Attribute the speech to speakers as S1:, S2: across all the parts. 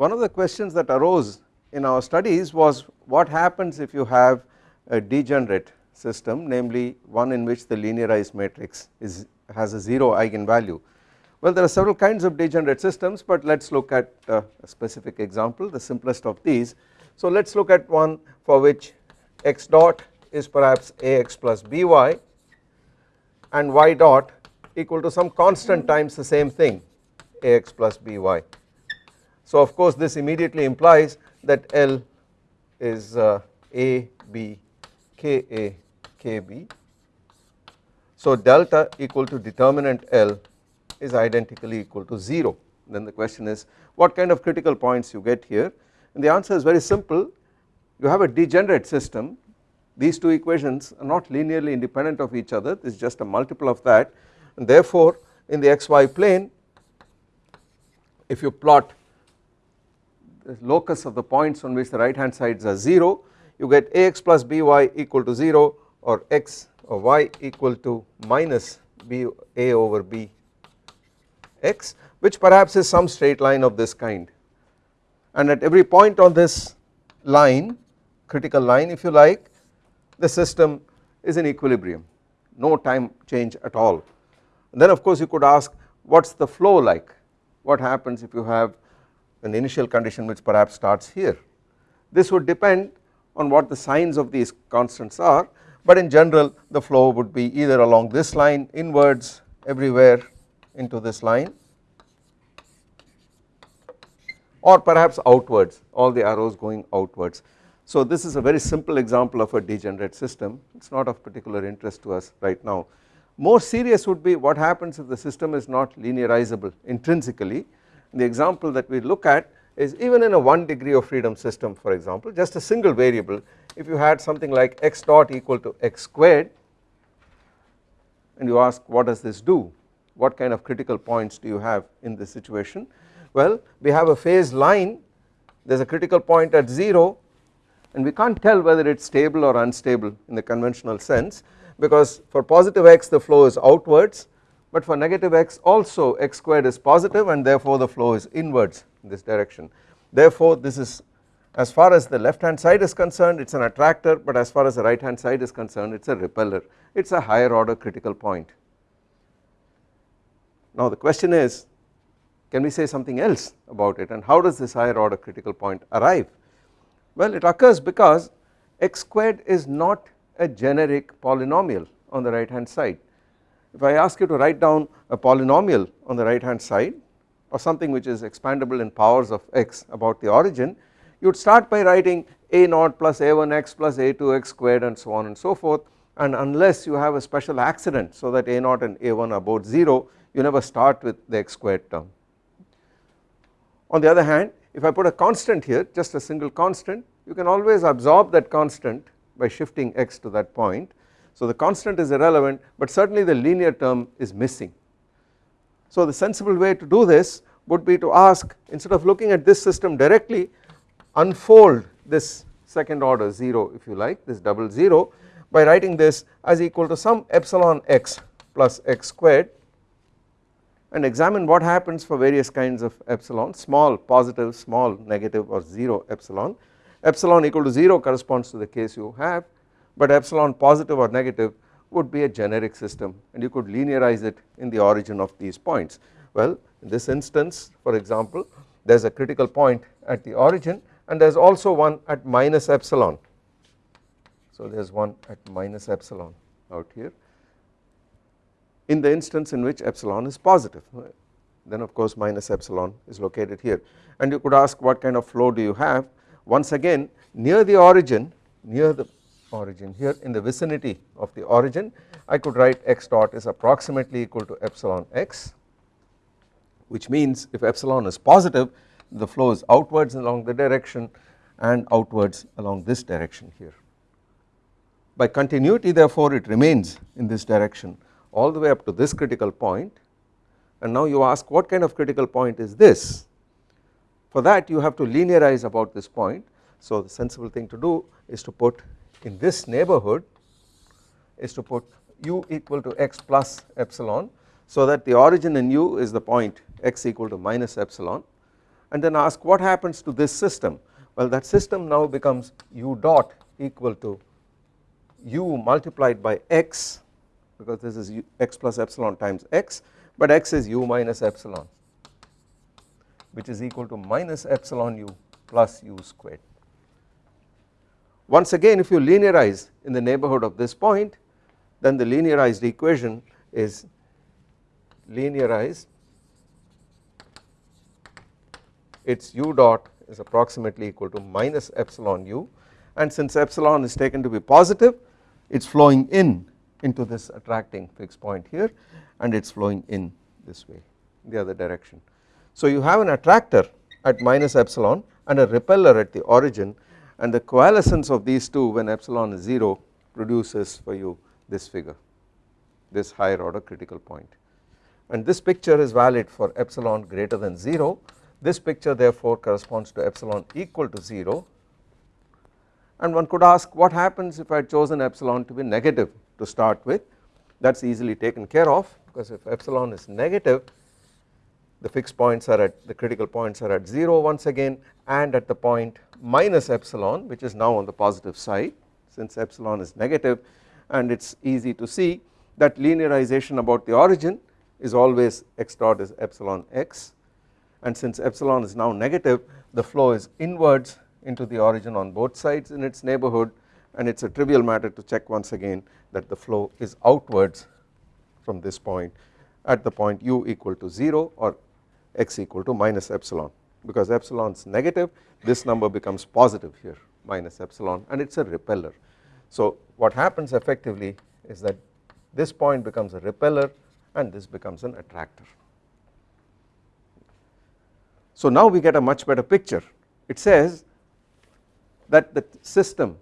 S1: one of the questions that arose in our studies was what happens if you have a degenerate system namely one in which the linearized matrix is has a 0 eigenvalue. Well there are several kinds of degenerate systems but let us look at a specific example the simplest of these. So let us look at one for which x dot is perhaps ax plus by and y dot equal to some constant times the same thing ax plus by. So of course this immediately implies that L is uh, A B K A K B. So delta equal to determinant L is identically equal to 0 then the question is what kind of critical points you get here? And the answer is very simple. You have a degenerate system. These two equations are not linearly independent of each other. This is just a multiple of that. And therefore in the xy plane if you plot locus of the points on which the right hand sides are 0 you get ax plus by equal to 0 or x or y equal to minus b a over b x which perhaps is some straight line of this kind. And at every point on this line critical line if you like the system is in equilibrium. No time change at all. And then of course you could ask what is the flow like? What happens if you have an initial condition which perhaps starts here this would depend on what the signs of these constants are but in general the flow would be either along this line inwards everywhere into this line or perhaps outwards all the arrows going outwards. So this is a very simple example of a degenerate system it is not of particular interest to us right now. More serious would be what happens if the system is not linearizable intrinsically the example that we look at is even in a 1 degree of freedom system for example just a single variable. If you had something like x dot equal to x squared and you ask what does this do? What kind of critical points do you have in this situation? Well we have a phase line. There is a critical point at 0 and we can't tell whether it is stable or unstable in the conventional sense because for positive x the flow is outwards but for negative x also x squared is positive and therefore the flow is inwards in this direction. Therefore this is as far as the left hand side is concerned it is an attractor but as far as the right hand side is concerned it is a repeller it is a higher order critical point. Now the question is can we say something else about it and how does this higher order critical point arrive? Well it occurs because x squared is not a generic polynomial on the right hand side if I ask you to write down a polynomial on the right hand side or something which is expandable in powers of x about the origin you would start by writing a naught plus a1x plus a2x squared and so on and so forth and unless you have a special accident so that a naught and a1 are both 0 you never start with the x squared term. On the other hand if I put a constant here just a single constant you can always absorb that constant by shifting x to that point so the constant is irrelevant but certainly the linear term is missing. So the sensible way to do this would be to ask instead of looking at this system directly unfold this second order 0 if you like this double 0 by writing this as equal to some epsilon x plus x squared and examine what happens for various kinds of epsilon small positive small negative or 0 epsilon epsilon equal to 0 corresponds to the case you have but epsilon positive or negative would be a generic system and you could linearize it in the origin of these points. Well in this instance for example there is a critical point at the origin and there is also one at minus epsilon. So there is one at minus epsilon out here in the instance in which epsilon is positive then of course minus epsilon is located here and you could ask what kind of flow do you have once again near the origin near the origin. Here in the vicinity of the origin I could write x dot is approximately equal to epsilon x which means if epsilon is positive the flow is outwards along the direction and outwards along this direction here. By continuity therefore it remains in this direction all the way up to this critical point. And now you ask what kind of critical point is this? For that you have to linearize about this point. So the sensible thing to do is to put in this neighborhood is to put u equal to x plus epsilon so that the origin in u is the point x equal to minus epsilon and then ask what happens to this system well that system now becomes u dot equal to u multiplied by x because this is u, x plus epsilon times x but x is u minus epsilon which is equal to minus epsilon u plus u squared. Once again if you linearize in the neighbourhood of this point then the linearized equation is linearized its u dot is approximately equal to minus epsilon u and since epsilon is taken to be positive it is flowing in into this attracting fixed point here and it is flowing in this way the other direction. So you have an attractor at minus epsilon and a repeller at the origin and the coalescence of these two when epsilon is 0 produces for you this figure this higher order critical point. And this picture is valid for epsilon greater than 0 this picture therefore corresponds to epsilon equal to 0 and one could ask what happens if I had chosen epsilon to be negative to start with? That is easily taken care of because if epsilon is negative the fixed points are at the critical points are at 0 once again and at the point minus epsilon which is now on the positive side since epsilon is negative and it is easy to see that linearization about the origin is always x dot is epsilon x. And since epsilon is now negative the flow is inwards into the origin on both sides in its neighbourhood and it is a trivial matter to check once again that the flow is outwards from this point at the point u equal to 0 or x equal to minus epsilon because epsilon is negative this number becomes positive here minus epsilon and it is a repeller. So what happens effectively is that this point becomes a repeller and this becomes an attractor. So now we get a much better picture it says that the system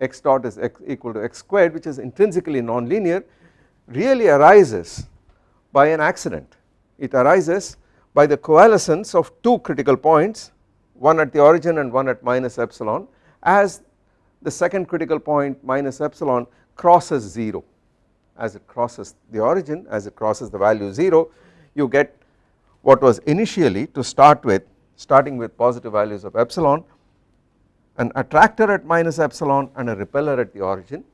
S1: x dot is x equal to x squared which is intrinsically nonlinear really arises by an accident it arises by the coalescence of two critical points one at the origin and one at minus epsilon as the second critical point minus epsilon crosses 0 as it crosses the origin as it crosses the value 0 you get what was initially to start with starting with positive values of epsilon an attractor at minus epsilon and a repeller at the origin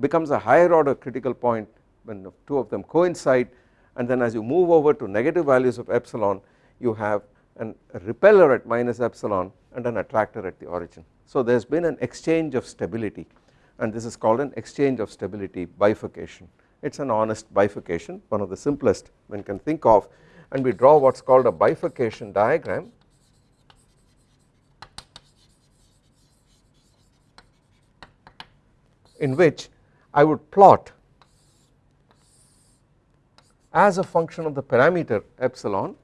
S1: becomes a higher order critical point when the two of them coincide and then as you move over to negative values of epsilon you have an, repeller at minus epsilon and an attractor at the origin. So there has been an exchange of stability. And this is called an exchange of stability bifurcation. It is an honest bifurcation one of the simplest one can think of. And we draw what is called a bifurcation diagram. In which I would plot as a function of the parameter epsilon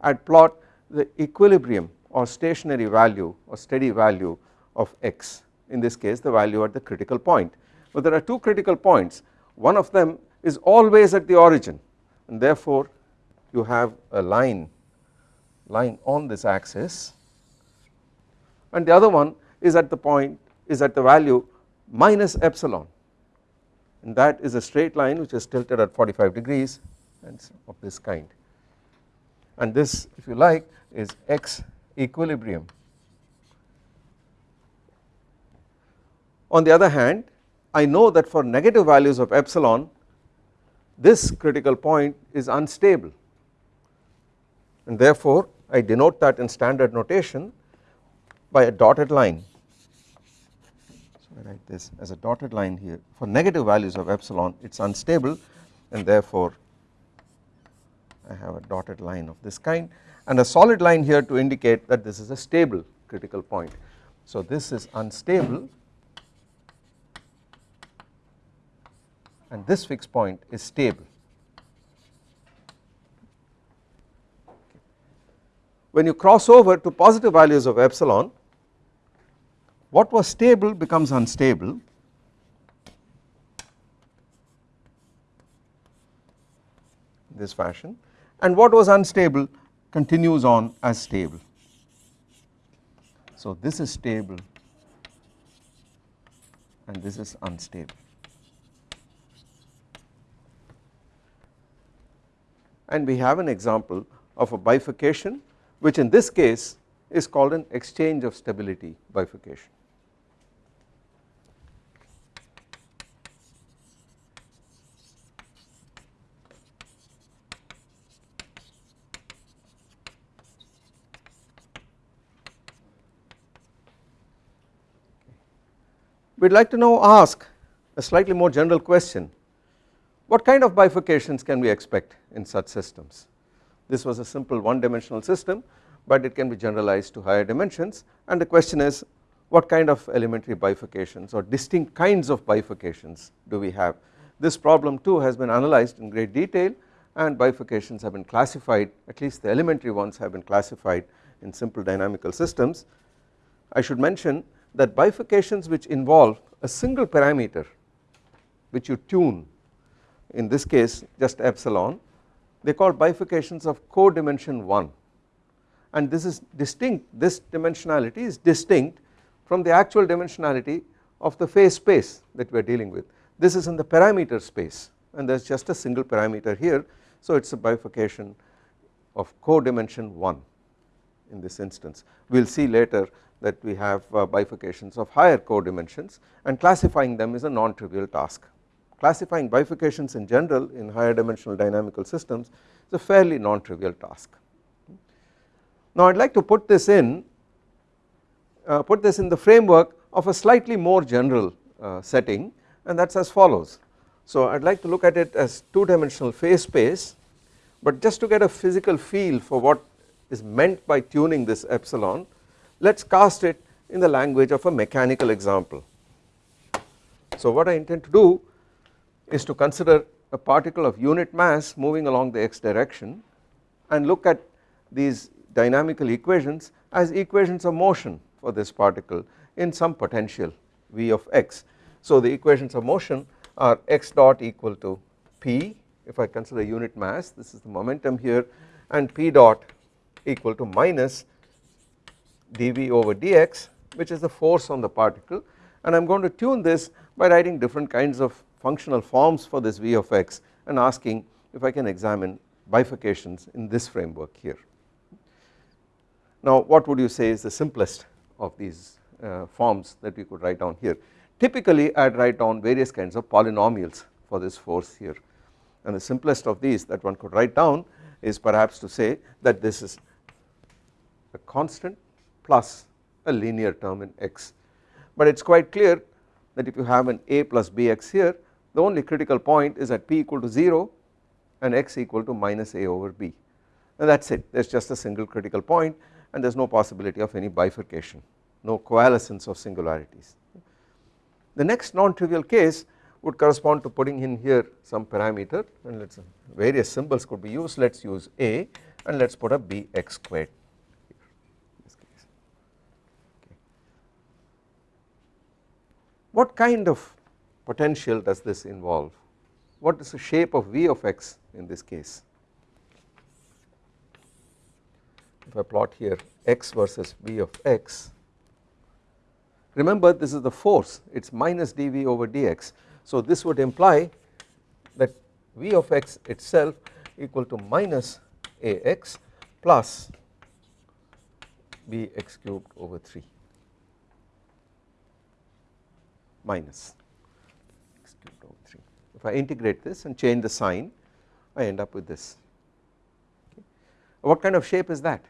S1: I would plot the equilibrium or stationary value or steady value of x in this case the value at the critical point. But there are two critical points. One of them is always at the origin and therefore you have a line line on this axis and the other one is at the point is at the value minus epsilon and that is a straight line which is tilted at 45 degrees and of this kind. And this if you like is x equilibrium. On the other hand I know that for negative values of epsilon this critical point is unstable. And therefore I denote that in standard notation by a dotted line I write this as a dotted line here for negative values of epsilon it is unstable and therefore I have a dotted line of this kind and a solid line here to indicate that this is a stable critical point. So this is unstable and this fixed point is stable. When you cross over to positive values of epsilon what was stable becomes unstable in this fashion and what was unstable continues on as stable. So this is stable and this is unstable. And we have an example of a bifurcation which in this case is called an exchange of stability bifurcation. We would like to now ask a slightly more general question. What kind of bifurcations can we expect in such systems? This was a simple one dimensional system but it can be generalized to higher dimensions. And the question is what kind of elementary bifurcations or distinct kinds of bifurcations do we have? This problem too has been analyzed in great detail and bifurcations have been classified at least the elementary ones have been classified in simple dynamical systems. I should mention that bifurcations which involve a single parameter which you tune in this case just epsilon they call bifurcations of codimension 1 and this is distinct this dimensionality is distinct from the actual dimensionality of the phase space that we are dealing with. This is in the parameter space and there is just a single parameter here so it is a bifurcation of codimension 1 in this instance we will see later that we have uh, bifurcations of higher codimensions and classifying them is a non-trivial task. Classifying bifurcations in general in higher dimensional dynamical systems is a fairly non-trivial task. Now I would like to put this in uh, put this in the framework of a slightly more general uh, setting and that is as follows. So I would like to look at it as two dimensional phase space but just to get a physical feel for what is meant by tuning this epsilon let us cast it in the language of a mechanical example. So what I intend to do is to consider a particle of unit mass moving along the x direction and look at these dynamical equations as equations of motion for this particle in some potential v of x. So the equations of motion are x dot equal to p if I consider unit mass this is the momentum here and p dot equal to minus dV over dx which is the force on the particle. And I am going to tune this by writing different kinds of functional forms for this V of x and asking if I can examine bifurcations in this framework here. Now what would you say is the simplest of these uh, forms that we could write down here? Typically I would write down various kinds of polynomials for this force here. And the simplest of these that one could write down is perhaps to say that this is a constant plus a linear term in x. But it is quite clear that if you have an a plus bx here the only critical point is at p equal to 0 and x equal to minus a over b. And that is it. There is just a single critical point and there is no possibility of any bifurcation no coalescence of singularities. The next non-trivial case would correspond to putting in here some parameter and let us various symbols could be used. Let us use a and let us put a bx squared What kind of potential does this involve? What is the shape of V of x in this case? If I plot here x versus V of x, remember this is the force it is minus dV over dx. So this would imply that V of x itself equal to minus ax plus bx cubed over 3. Minus x cubed over 3. If I integrate this and change the sign I end up with this. Okay. What kind of shape is that?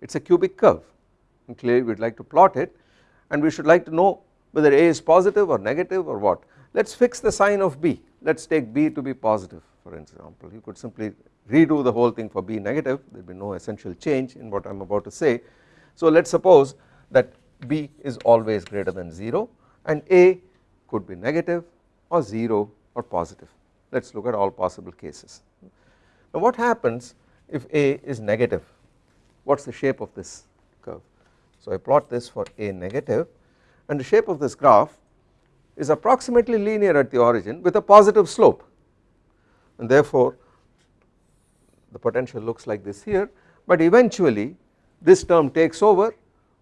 S1: It is a cubic curve and clearly we would like to plot it and we should like to know whether a is positive or negative or what. Let us fix the sign of b, let us take b to be positive for example you could simply redo the whole thing for B negative there will be no essential change in what I am about to say. So let us suppose that B is always greater than 0 and A could be negative or 0 or positive let us look at all possible cases. Now what happens if A is negative what is the shape of this curve so I plot this for A negative and the shape of this graph is approximately linear at the origin with a positive slope and therefore the potential looks like this here. But eventually this term takes over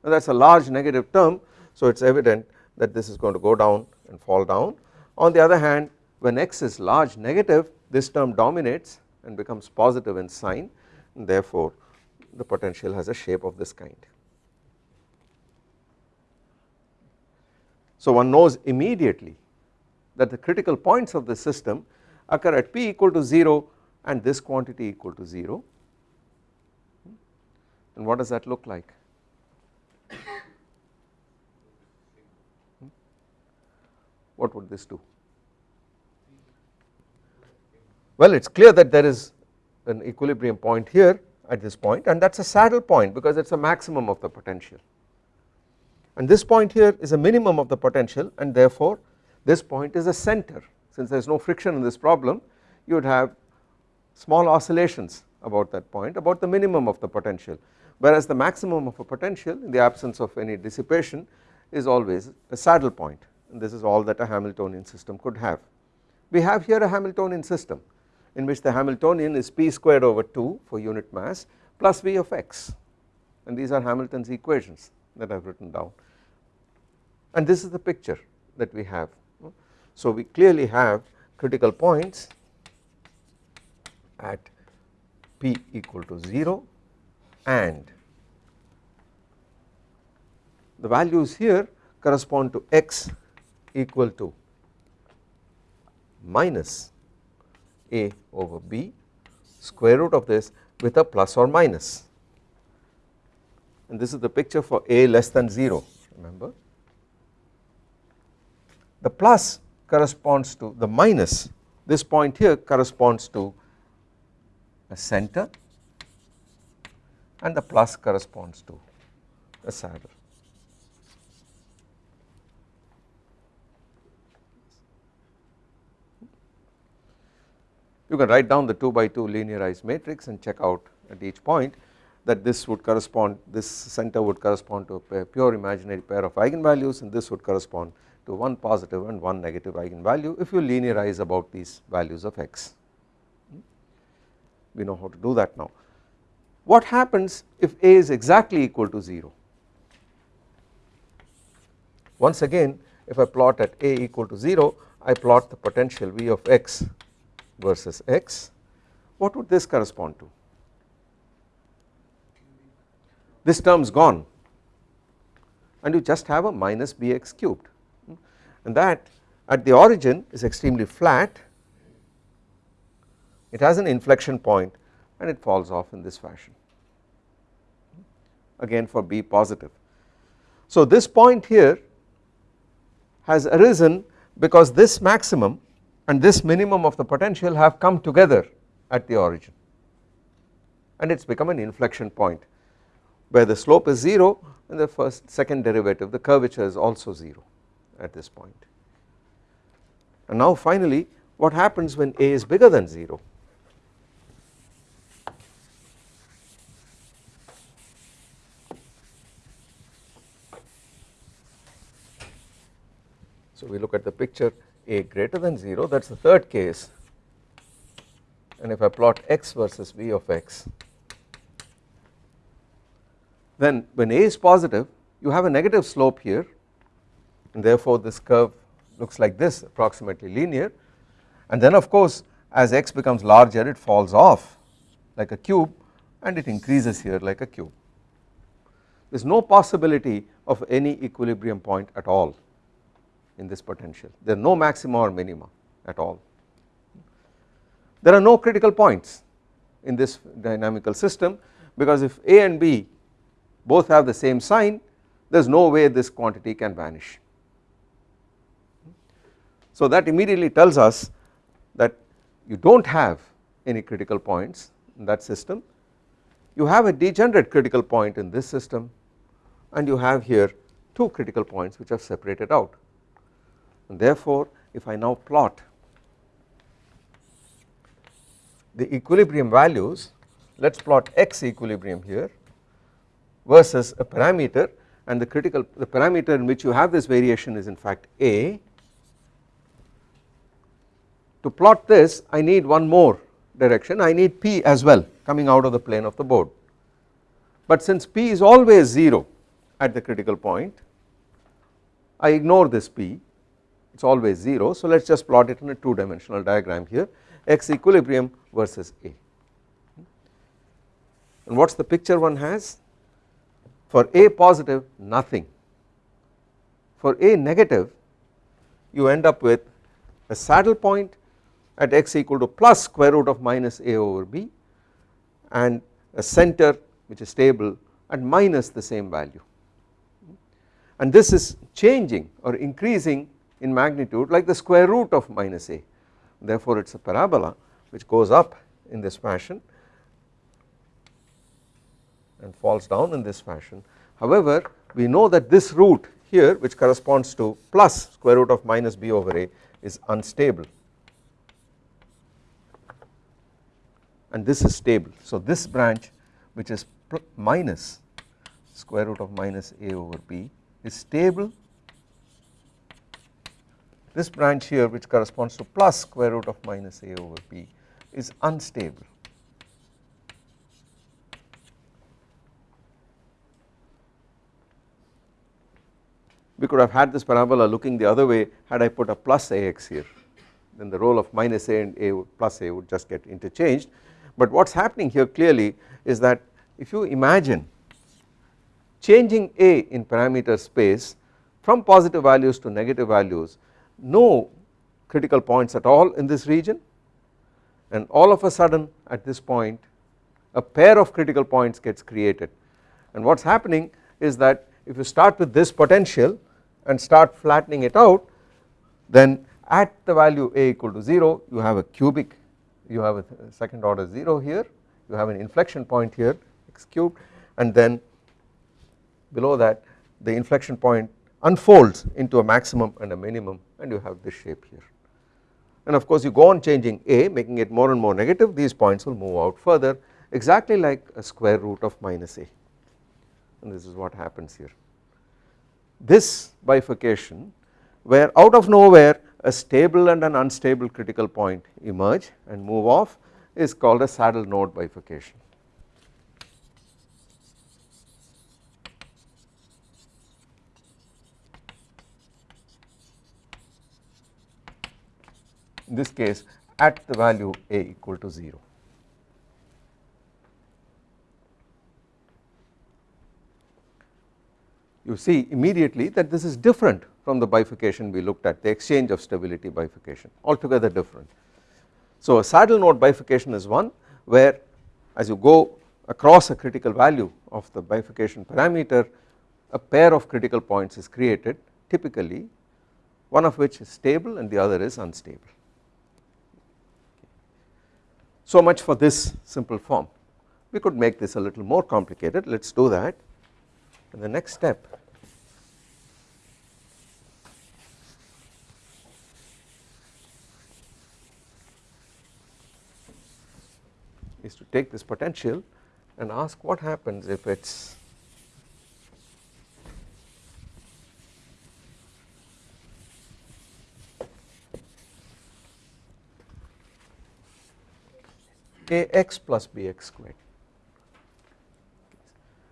S1: and that is a large negative term. So it is evident that this is going to go down and fall down. On the other hand when x is large negative this term dominates and becomes positive in sign. And therefore the potential has a shape of this kind. So one knows immediately that the critical points of the system occur at p equal to 0 and this quantity equal to 0 and what does that look like? Hmm? What would this do? Well it is clear that there is an equilibrium point here at this point and that is a saddle point because it is a maximum of the potential. And this point here is a minimum of the potential and therefore this point is a center since there is no friction in this problem you would have small oscillations about that point about the minimum of the potential whereas the maximum of a potential in the absence of any dissipation is always a saddle point and this is all that a Hamiltonian system could have. We have here a Hamiltonian system in which the Hamiltonian is p squared over 2 for unit mass plus v of x and these are Hamilton's equations that I have written down and this is the picture that we have. So we clearly have critical points at p equal to 0 and the values here correspond to x equal to minus a over b square root of this with a plus or minus and this is the picture for a less than 0 remember. The plus corresponds to the minus this point here corresponds to a center and the plus corresponds to a saddle. You can write down the 2 by 2 linearized matrix and check out at each point that this would correspond this center would correspond to a pure imaginary pair of eigenvalues and this would correspond to one positive and one negative eigenvalue if you linearize about these values of x. We know how to do that now. What happens if a is exactly equal to 0? Once again if I plot at a equal to 0 I plot the potential v of x versus x what would this correspond to this term is gone and you just have a minus bx cubed and that at the origin is extremely flat. It has an inflection point and it falls off in this fashion. Again for b positive. So this point here has arisen because this maximum and this minimum of the potential have come together at the origin. And it has become an inflection point where the slope is 0 and the first second derivative the curvature is also 0 at this point. And now finally what happens when a is bigger than 0 So we look at the picture a greater than 0 that is the third case and if I plot x versus v of x then when a is positive you have a negative slope here and therefore this curve looks like this approximately linear and then of course as x becomes larger it falls off like a cube and it increases here like a cube. There is no possibility of any equilibrium point at all in this potential there are no maxima or minima at all. There are no critical points in this dynamical system because if A and B both have the same sign there is no way this quantity can vanish. So that immediately tells us that you do not have any critical points in that system. You have a degenerate critical point in this system and you have here two critical points which are separated out. And therefore if I now plot the equilibrium values let us plot x equilibrium here versus a parameter and the critical the parameter in which you have this variation is in fact a to plot this I need one more direction. I need p as well coming out of the plane of the board. But since p is always 0 at the critical point I ignore this p. It is always 0 so let us just plot it in a 2 dimensional diagram here. X equilibrium versus A. And what is the picture one has? For A positive nothing. For A negative you end up with a saddle point at x equal to plus square root of minus A over B and a center which is stable at minus the same value. And this is changing or increasing in magnitude like the square root of minus a. Therefore it is a parabola which goes up in this fashion and falls down in this fashion. However we know that this root here which corresponds to plus square root of minus b over a is unstable and this is stable. So this branch which is minus square root of minus a over b is stable. This branch here which corresponds to plus square root of minus a over b is unstable. We could have had this parabola looking the other way had I put a plus ax here. Then the role of minus a and a plus a would just get interchanged but what is happening here clearly is that if you imagine changing a in parameter space from positive values to negative values no critical points at all in this region. And all of a sudden at this point a pair of critical points gets created. And what is happening is that if you start with this potential and start flattening it out then at the value a equal to 0 you have a cubic you have a second order 0 here you have an inflection point here x cubed and then below that the inflection point unfolds into a maximum and a minimum and you have this shape here and of course you go on changing a making it more and more negative these points will move out further exactly like a square root of minus a and this is what happens here. This bifurcation where out of nowhere a stable and an unstable critical point emerge and move off is called a saddle node bifurcation. in this case at the value a equal to 0. You see immediately that this is different from the bifurcation we looked at the exchange of stability bifurcation altogether different. So a saddle node bifurcation is one where as you go across a critical value of the bifurcation parameter a pair of critical points is created typically one of which is stable and the other is unstable. So much for this simple form. We could make this a little more complicated, let us do that. And the next step is to take this potential and ask what happens if it is ax plus bx squared.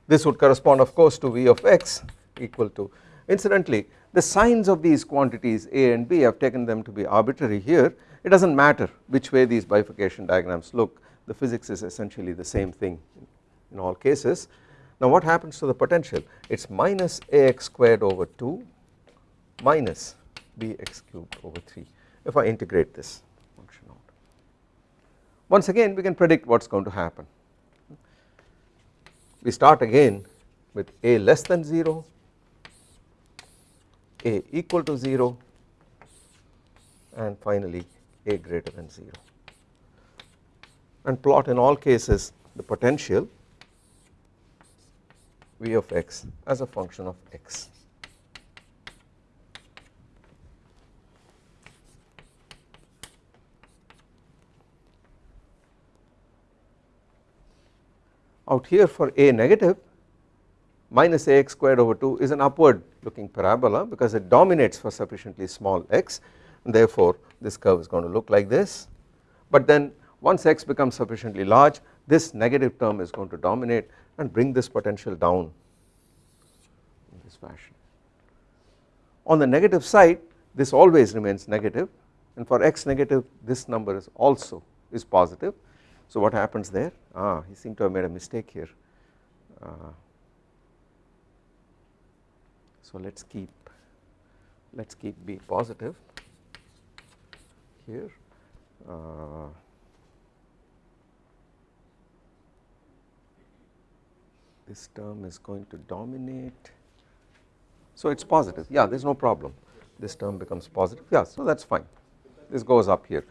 S1: This would correspond of course to v of x equal to incidentally the signs of these quantities a and b I have taken them to be arbitrary here it does not matter which way these bifurcation diagrams look the physics is essentially the same thing in all cases. Now what happens to the potential it is minus ax squared over 2 minus bx cubed over 3 if I integrate this function out. once again we can predict what is going to happen. We start again with a less than 0, a equal to 0 and finally a greater than 0 and plot in all cases the potential v of x as a function of x. out here for a negative minus ax squared over 2 is an upward looking parabola because it dominates for sufficiently small x therefore this curve is going to look like this but then once x becomes sufficiently large this negative term is going to dominate and bring this potential down in this fashion. On the negative side this always remains negative and for x negative this number is also is positive. So what happens there? Ah he seemed to have made a mistake here. Uh, so let us keep let us keep b positive here. Uh, this term is going to dominate. So it is positive. Yeah there is no problem. This term becomes positive. Yeah so that is fine. This goes up here.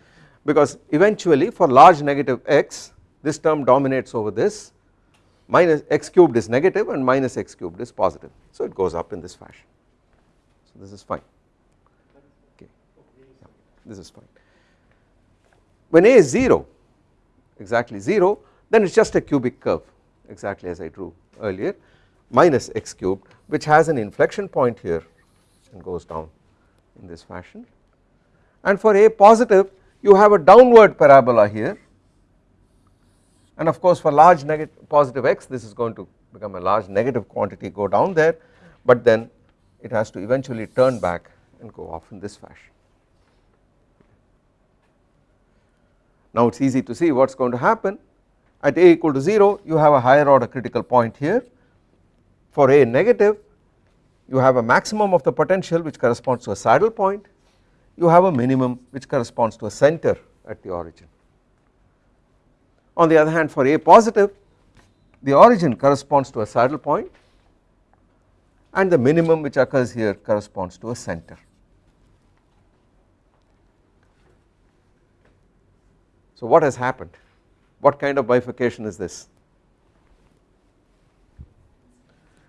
S1: Because eventually for large negative x this term dominates over this. Minus x cubed is negative and minus x cubed is positive. So it goes up in this fashion. So this is fine. Okay. Yeah, this is fine. When a is 0 exactly 0 then it is just a cubic curve exactly as I drew earlier minus x cubed which has an inflection point here and goes down in this fashion. And for a positive you have a downward parabola here. And of course for large negative positive x this is going to become a large negative quantity go down there but then it has to eventually turn back and go off in this fashion. Now it is easy to see what is going to happen at a equal to 0 you have a higher order critical point here for a negative you have a maximum of the potential which corresponds to a saddle point you have a minimum which corresponds to a center at the origin. On the other hand for a positive the origin corresponds to a saddle point and the minimum which occurs here corresponds to a center. So what has happened what kind of bifurcation is this?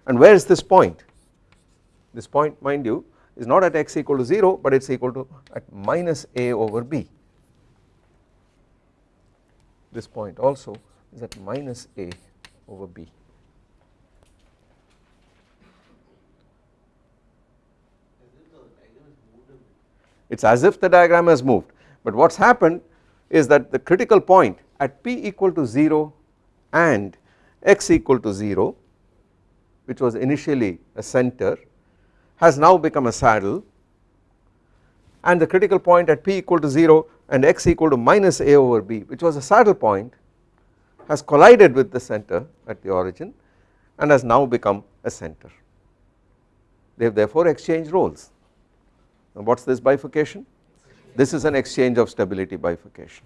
S1: And where is this point? This point mind you is not at x equal to 0 but it is equal to at minus a over b. This point also is at minus a over b. It is as if the diagram has moved. But what has happened is that the critical point at p equal to 0 and x equal to 0 which was initially a center has now become a saddle and the critical point at p equal to 0 and x equal to minus a over b which was a saddle point has collided with the center at the origin and has now become a center. They have therefore exchanged roles. Now what is this bifurcation? This is an exchange of stability bifurcation.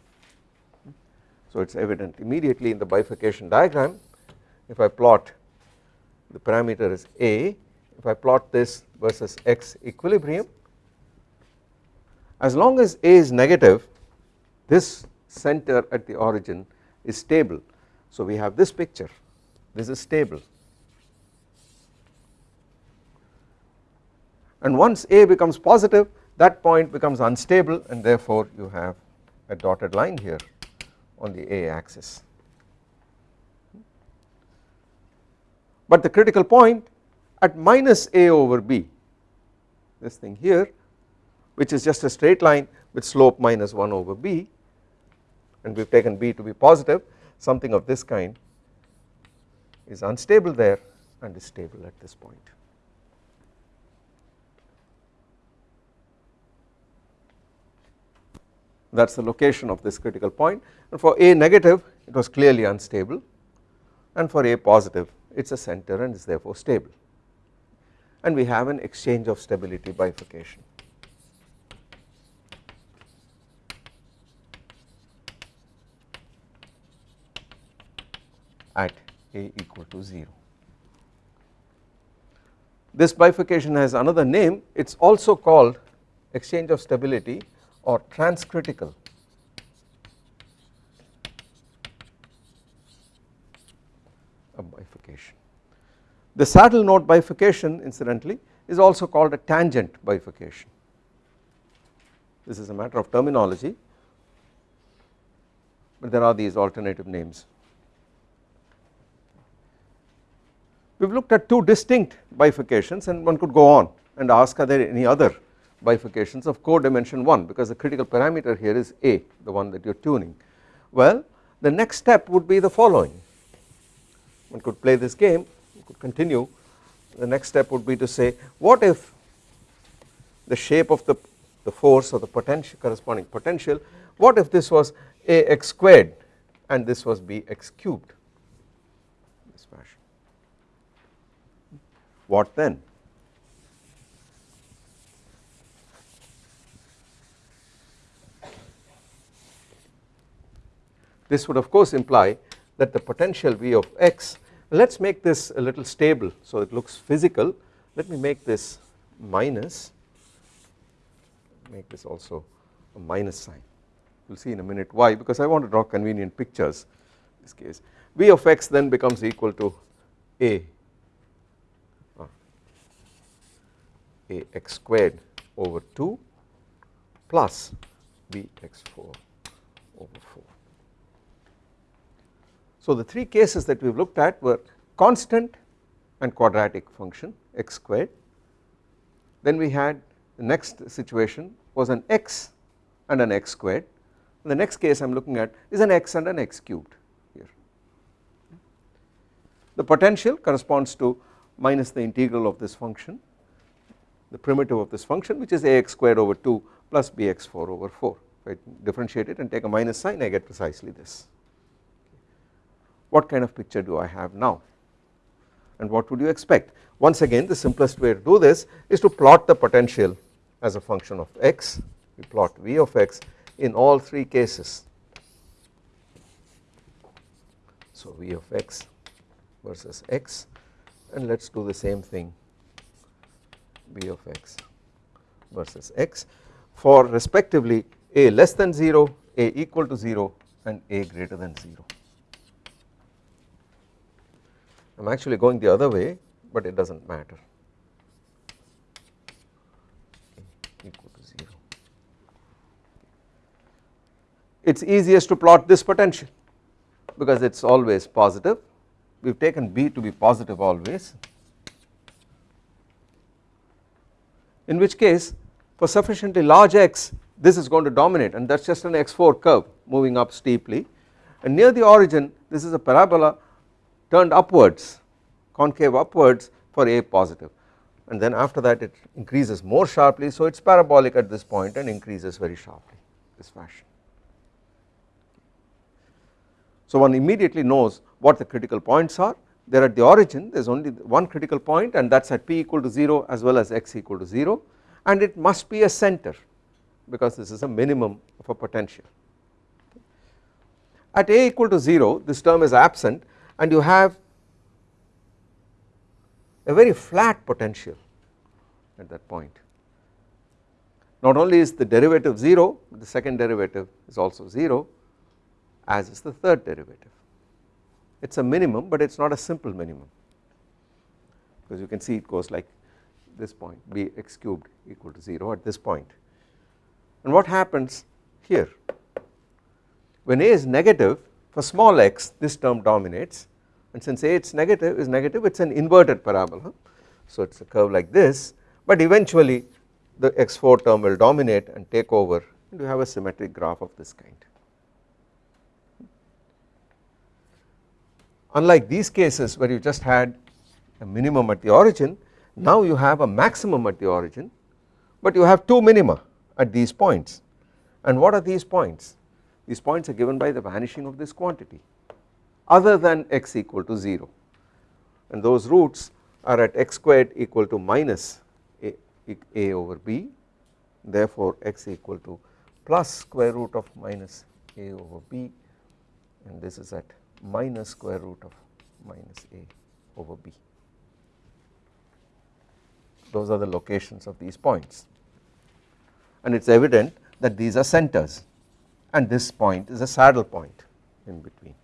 S1: So it is evident immediately in the bifurcation diagram. If I plot the parameter is a. If I plot this versus x equilibrium as long as a is negative this center at the origin is stable. So we have this picture. This is stable. And once a becomes positive that point becomes unstable and therefore you have a dotted line here on the a axis. But the critical point at minus a over b this thing here which is just a straight line with slope minus 1 over b and we have taken b to be positive something of this kind is unstable there and is stable at this point. That is the location of this critical point and for A negative it was clearly unstable and for A positive it is a center and is therefore stable and we have an exchange of stability bifurcation. at A equal to 0. This bifurcation has another name it is also called exchange of stability or transcritical bifurcation. The saddle node bifurcation incidentally is also called a tangent bifurcation. This is a matter of terminology but there are these alternative names. We have looked at two distinct bifurcations and one could go on and ask are there any other bifurcations of codimension 1 because the critical parameter here is A the one that you are tuning. Well the next step would be the following. One could play this game could continue. The next step would be to say what if the shape of the the force or the potential corresponding potential what if this was ax squared and this was bx cubed? This fashion. What then this would of course imply that the potential V of x let us make this a little stable so it looks physical. Let me make this minus make this also a minus sign. We will see in a minute why because I want to draw convenient pictures in this case. V of x then becomes equal to a a x squared over 2 plus bx4 over 4 so the three cases that we have looked at were constant and quadratic function x squared. Then we had the next situation was an x and an x squared. And the next case I am looking at is an x and an x cubed here. The potential corresponds to minus the integral of this function the primitive of this function which is ax squared over 2 plus bx4 over 4 if I differentiate it and take a minus sign I get precisely this what kind of picture do I have now? And what would you expect? Once again the simplest way to do this is to plot the potential as a function of x. We plot v of x in all three cases. So v of x versus x. And let us do the same thing. V of x versus x for respectively a less than 0 a equal to 0 and a greater than 0 I am actually going the other way but it does not matter. Equal to 0. It is easiest to plot this potential because it is always positive. We have taken B to be positive always in which case for sufficiently large x this is going to dominate and that is just an x4 curve moving up steeply. And near the origin this is a parabola turned upwards concave upwards for A positive. And then after that it increases more sharply. So it is parabolic at this point and increases very sharply this fashion. So one immediately knows what the critical points are. They are at the origin. There is only one critical point and that is at p equal to 0 as well as x equal to 0 and it must be a center because this is a minimum of a potential. At a equal to 0 this term is absent and you have a very flat potential at that point. Not only is the derivative 0 the second derivative is also 0 as is the third derivative it is a minimum but it is not a simple minimum because you can see it goes like this point b x cubed equal to 0 at this point. point and what happens here when a is negative for small x this term dominates and since a its negative is negative it is an inverted parabola so it is a curve like this but eventually the x4 term will dominate and take over and you have a symmetric graph of this kind. Unlike these cases where you just had a minimum at the origin now you have a maximum at the origin but you have two minima at these points and what are these points? These points are given by the vanishing of this quantity other than x equal to 0 and those roots are at x squared equal to minus a, a over b. Therefore x equal to plus square root of minus a over b. And this is at minus square root of minus a over b. Those are the locations of these points. And it is evident that these are centers and this point is a saddle point in between.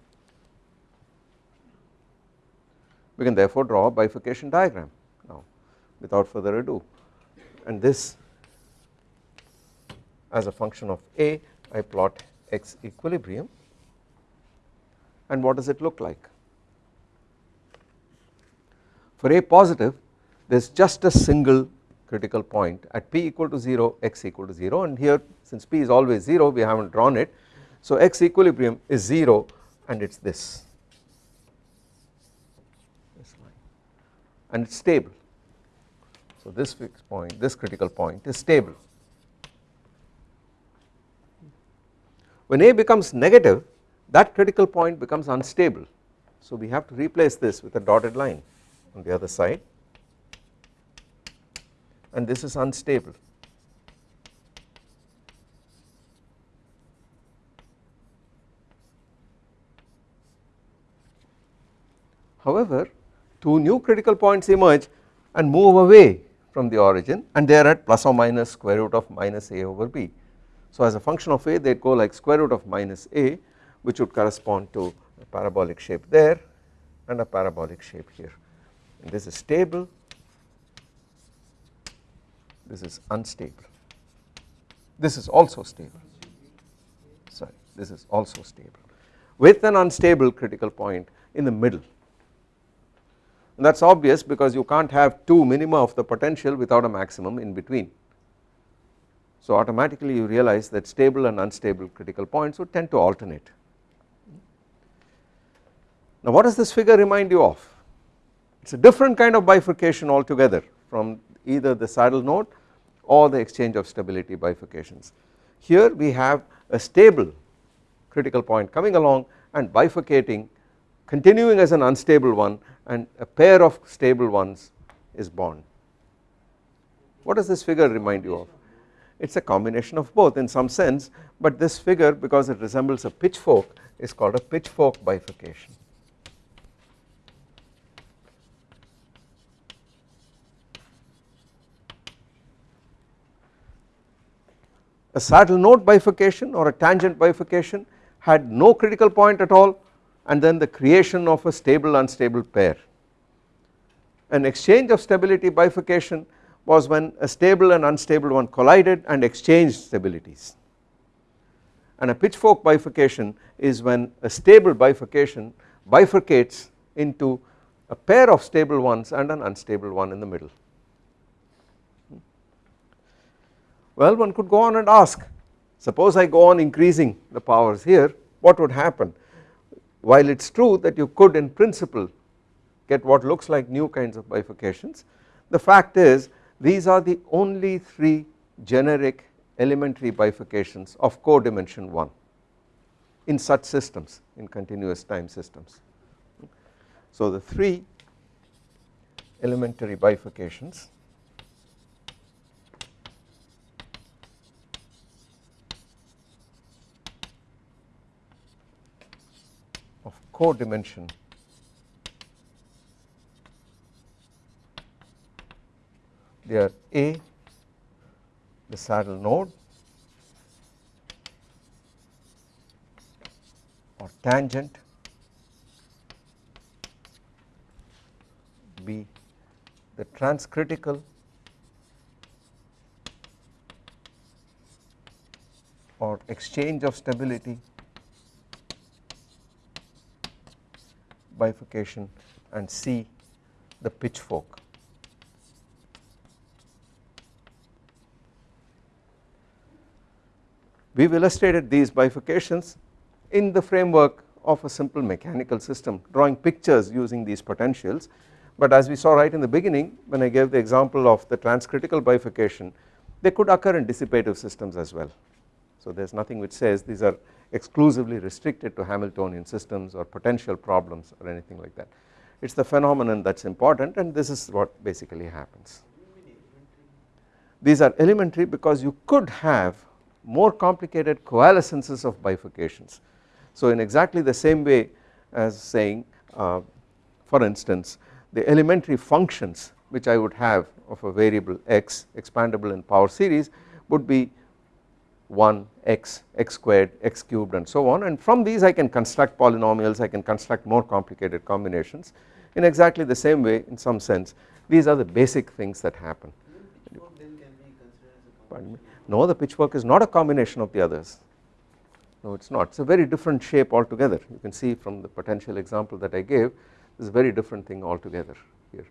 S1: We can therefore draw a bifurcation diagram now without further ado and this as a function of A I plot x equilibrium and what does it look like? For A positive there is just a single critical point. At p equal to 0 x equal to 0 and here since p is always 0 we have not drawn it. So x equilibrium is 0 and it is this line. And it is stable. So this fixed point this critical point is stable. When A becomes negative that critical point becomes unstable. So we have to replace this with a dotted line on the other side and this is unstable. However, two new critical points emerge and move away from the origin and they are at plus or minus square root of minus a over b. So as a function of a they go like square root of minus a which would correspond to a parabolic shape there and a parabolic shape here and this is stable this is unstable this is also stable sorry this is also stable with an unstable critical point in the middle and that is obvious because you can't have two minima of the potential without a maximum in between. So automatically you realize that stable and unstable critical points would tend to alternate. Now what does this figure remind you of? It is a different kind of bifurcation altogether from either the saddle node or the exchange of stability bifurcations. Here we have a stable critical point coming along and bifurcating continuing as an unstable one and a pair of stable ones is born. What does this figure remind you of? It is a combination of both in some sense but this figure because it resembles a pitchfork is called a pitchfork bifurcation. A saddle node bifurcation or a tangent bifurcation had no critical point at all and then the creation of a stable unstable pair. An exchange of stability bifurcation was when a stable and unstable one collided and exchanged stabilities and a pitchfork bifurcation is when a stable bifurcation bifurcates into a pair of stable ones and an unstable one in the middle. Well one could go on and ask suppose I go on increasing the powers here what would happen while it is true that you could in principle get what looks like new kinds of bifurcations the fact is these are the only 3 generic elementary bifurcations of codimension 1 in such systems in continuous time systems. So the 3 elementary bifurcations codimension they are A the saddle node or tangent B the transcritical or exchange of stability bifurcation and C the pitchfork. We have illustrated these bifurcations in the framework of a simple mechanical system drawing pictures using these potentials but as we saw right in the beginning when I gave the example of the transcritical bifurcation they could occur in dissipative systems as well. So there is nothing which says these are exclusively restricted to Hamiltonian systems or potential problems or anything like that. It is the phenomenon that is important and this is what basically happens. These are elementary because you could have more complicated coalescences of bifurcations. So in exactly the same way as saying uh, for instance the elementary functions which I would have of a variable x expandable in power series would be 1 x, x squared, x cubed and so on. And from these I can construct polynomials, I can construct more complicated combinations in exactly the same way in some sense. These are the basic things that happen. No the pitchfork is not a combination of the others. No it is not. It is a very different shape altogether. You can see from the potential example that I gave this is a very different thing altogether here.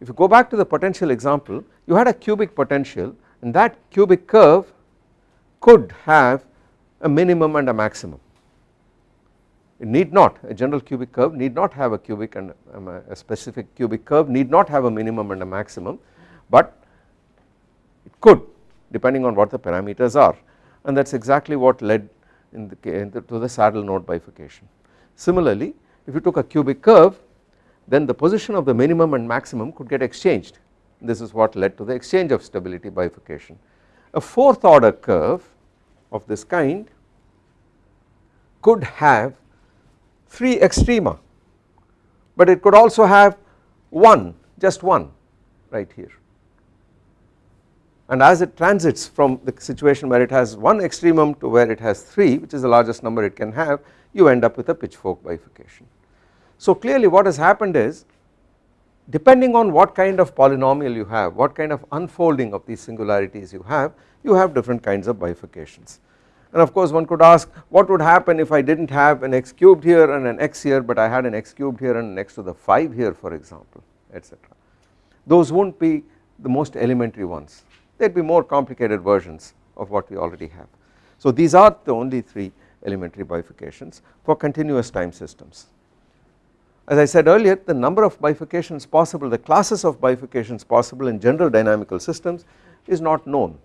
S1: If you go back to the potential example you had a cubic potential and that cubic curve could have a minimum and a maximum. It need not a general cubic curve need not have a cubic and um, a specific cubic curve need not have a minimum and a maximum but it could depending on what the parameters are and that is exactly what led in the, in the, to the saddle node bifurcation. Similarly if you took a cubic curve then the position of the minimum and maximum could get exchanged this is what led to the exchange of stability bifurcation. A fourth order curve of this kind could have 3 extrema but it could also have one just one right here and as it transits from the situation where it has one extremum to where it has 3 which is the largest number it can have you end up with a pitchfork bifurcation. So clearly what has happened is depending on what kind of polynomial you have what kind of unfolding of these singularities you have you have different kinds of bifurcations and of course one could ask what would happen if I did not have an x cubed here and an x here but I had an x cubed here and an x to the 5 here for example etc. Those would not be the most elementary ones would be more complicated versions of what we already have. So these are the only 3 elementary bifurcations for continuous time systems. As I said earlier the number of bifurcations possible the classes of bifurcations possible in general dynamical systems is not known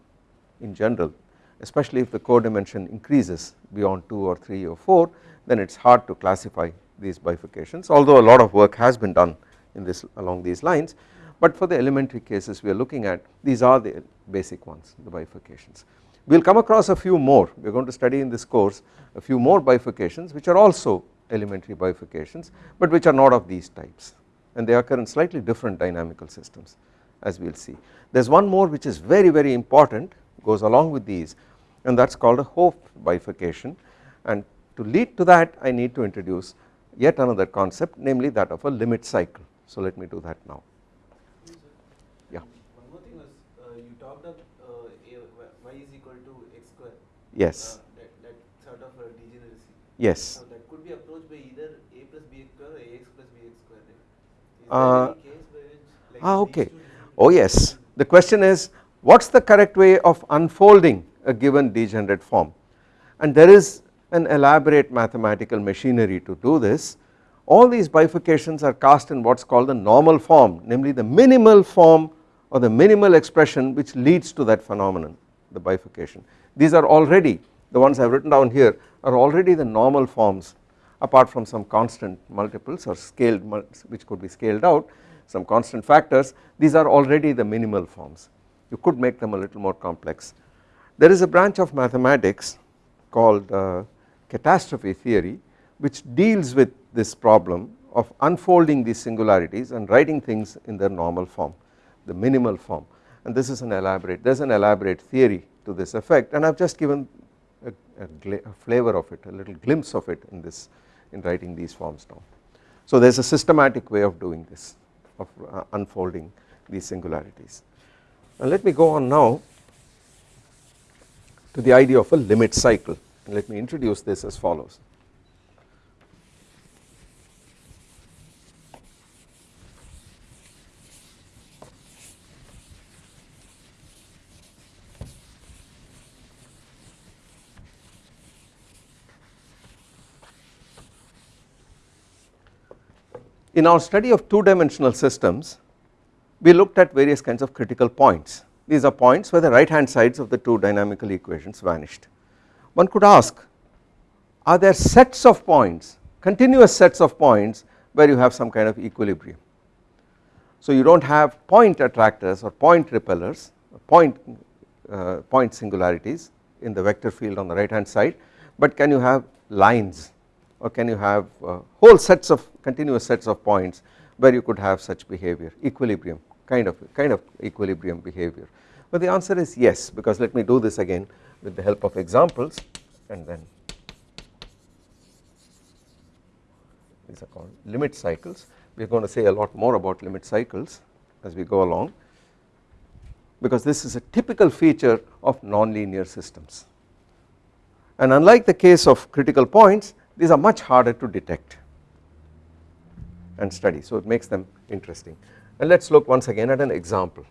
S1: in general especially if the codimension increases beyond 2 or 3 or 4 then it is hard to classify these bifurcations although a lot of work has been done in this along these lines but for the elementary cases we are looking at these are the basic ones the bifurcations. We will come across a few more we are going to study in this course a few more bifurcations which are also elementary bifurcations but which are not of these types and they occur in slightly different dynamical systems as we will see. There is one more which is very very important goes along with these and that is called a Hopf bifurcation and to lead to that I need to introduce yet another concept namely that of a limit cycle. So let me do that now. Yeah.
S2: One more thing was uh, you talked of uh, y is equal to x square.
S1: Yes.
S2: Uh, that, that sort of a degeneracy.
S1: Yes. Ah okay. oh yes. The question is what is the correct way of unfolding a given degenerate form? And there is an elaborate mathematical machinery to do this. All these bifurcations are cast in what is called the normal form namely the minimal form or the minimal expression which leads to that phenomenon the bifurcation. These are already the ones I have written down here are already the normal forms apart from some constant multiples or scaled which could be scaled out some constant factors these are already the minimal forms. You could make them a little more complex. There is a branch of mathematics called uh, catastrophe theory which deals with this problem of unfolding these singularities and writing things in their normal form the minimal form. And this is an elaborate there is an elaborate theory to this effect. And I have just given a, a, a flavor of it a little glimpse of it in this in writing these forms down. So there is a systematic way of doing this of uh, unfolding these singularities. Now let me go on now to the idea of a limit cycle and let me introduce this as follows. In our study of two dimensional systems we looked at various kinds of critical points these are points where the right hand sides of the two dynamical equations vanished. One could ask are there sets of points continuous sets of points where you have some kind of equilibrium. So you do not have point attractors or point repellers point, uh, point singularities in the vector field on the right hand side but can you have lines or can you have uh, whole sets of continuous sets of points where you could have such behavior equilibrium kind of kind of equilibrium behavior? But the answer is yes because let me do this again with the help of examples and then these are called limit cycles. We are going to say a lot more about limit cycles as we go along because this is a typical feature of nonlinear systems. And unlike the case of critical points these are much harder to detect and study so it makes them interesting. And let us look once again at an example